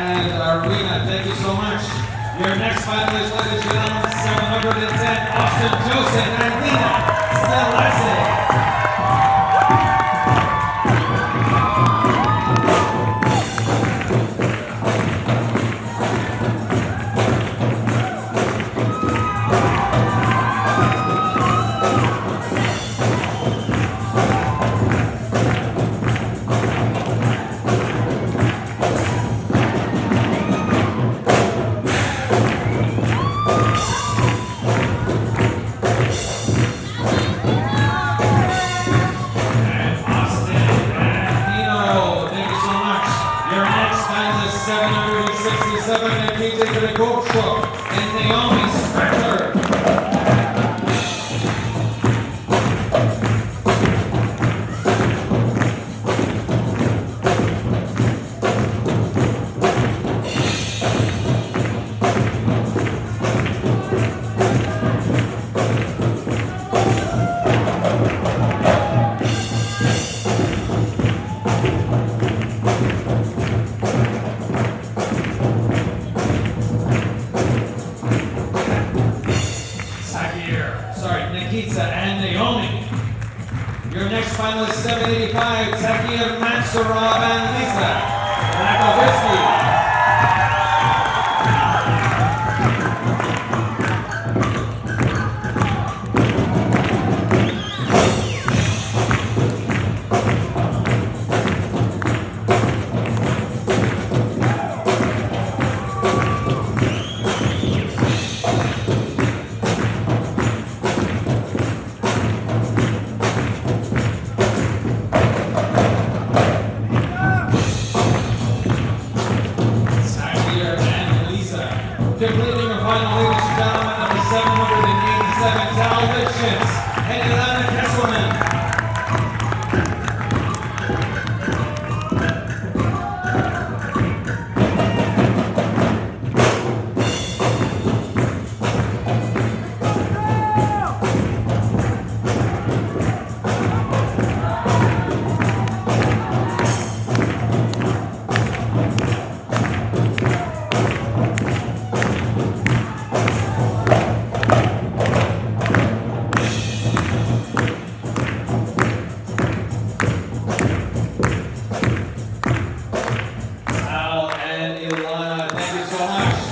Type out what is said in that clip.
and Arena. Thank you so much. Your next finalist, ladies and gentlemen, 710, Austin Joseph and Lena Celeste. Finalist, 767, and PJ Gregorchuk and Naomi Spector. Nikita and Naomi. Your next finalist, 785, Zakir Mansurov and Lisa. Olha, no Lagos Bye.